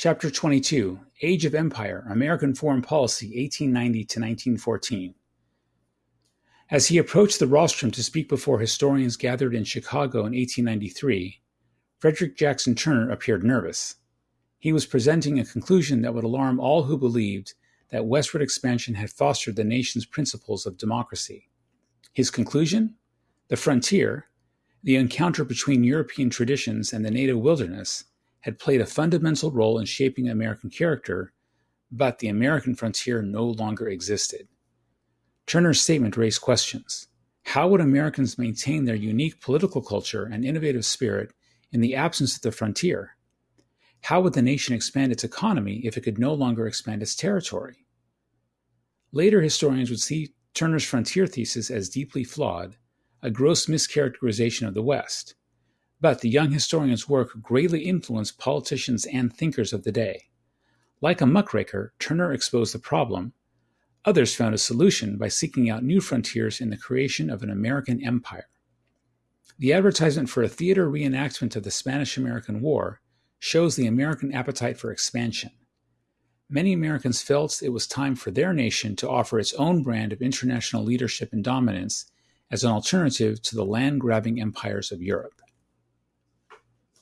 Chapter 22 Age of Empire American Foreign Policy 1890 to 1914. As he approached the rostrum to speak before historians gathered in Chicago in 1893, Frederick Jackson Turner appeared nervous. He was presenting a conclusion that would alarm all who believed that westward expansion had fostered the nation's principles of democracy. His conclusion? The frontier, the encounter between European traditions and the native wilderness, had played a fundamental role in shaping American character, but the American frontier no longer existed. Turner's statement raised questions. How would Americans maintain their unique political culture and innovative spirit in the absence of the frontier? How would the nation expand its economy if it could no longer expand its territory? Later historians would see Turner's frontier thesis as deeply flawed, a gross mischaracterization of the West, but the young historian's work greatly influenced politicians and thinkers of the day. Like a muckraker, Turner exposed the problem. Others found a solution by seeking out new frontiers in the creation of an American empire. The advertisement for a theater reenactment of the Spanish American War shows the American appetite for expansion. Many Americans felt it was time for their nation to offer its own brand of international leadership and dominance as an alternative to the land grabbing empires of Europe.